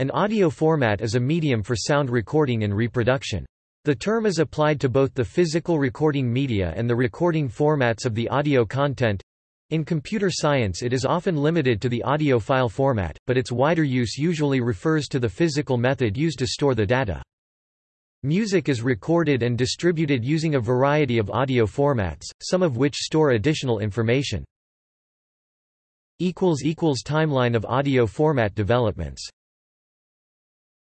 An audio format is a medium for sound recording and reproduction. The term is applied to both the physical recording media and the recording formats of the audio content. In computer science it is often limited to the audio file format, but its wider use usually refers to the physical method used to store the data. Music is recorded and distributed using a variety of audio formats, some of which store additional information. Timeline of audio format developments